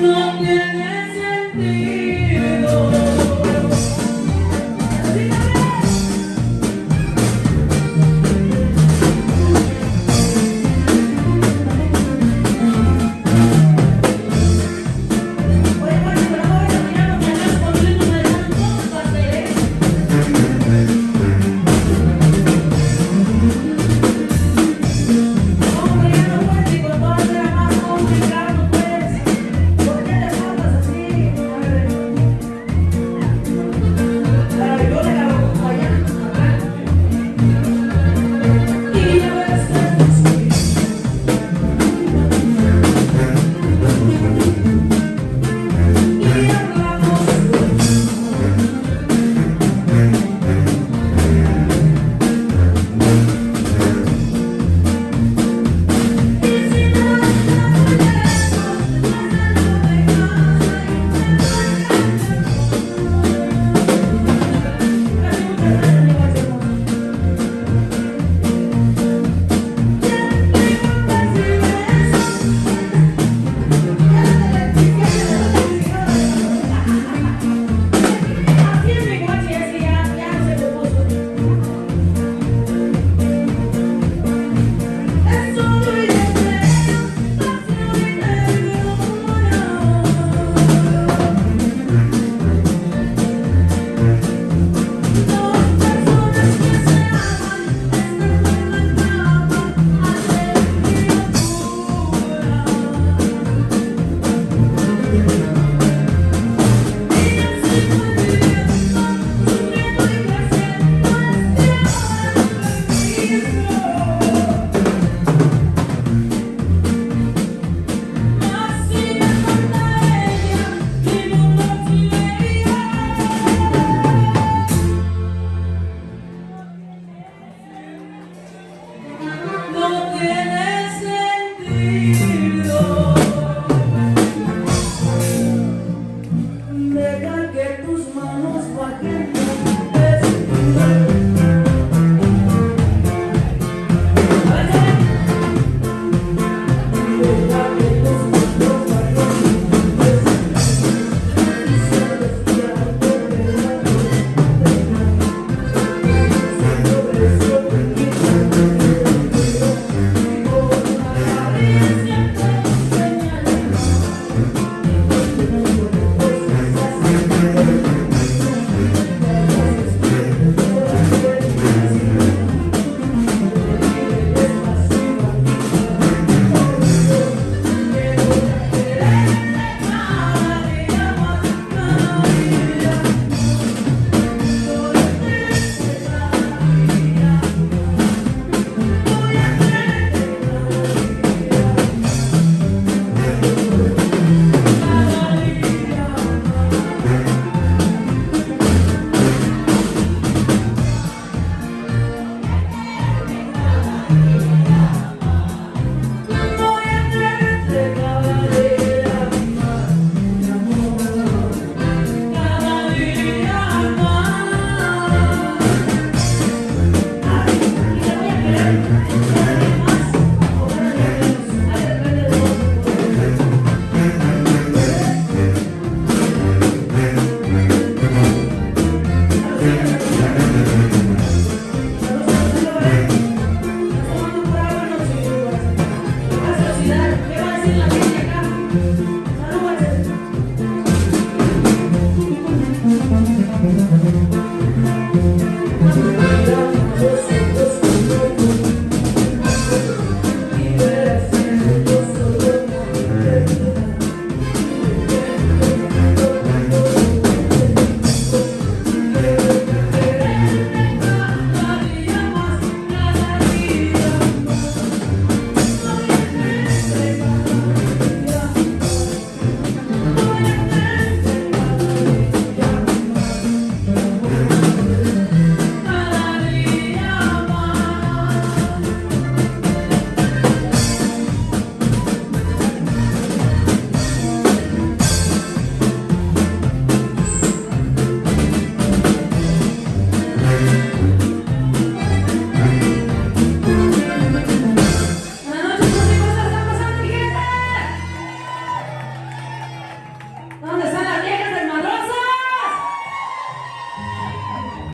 Hãy subscribe cho kênh Ghiền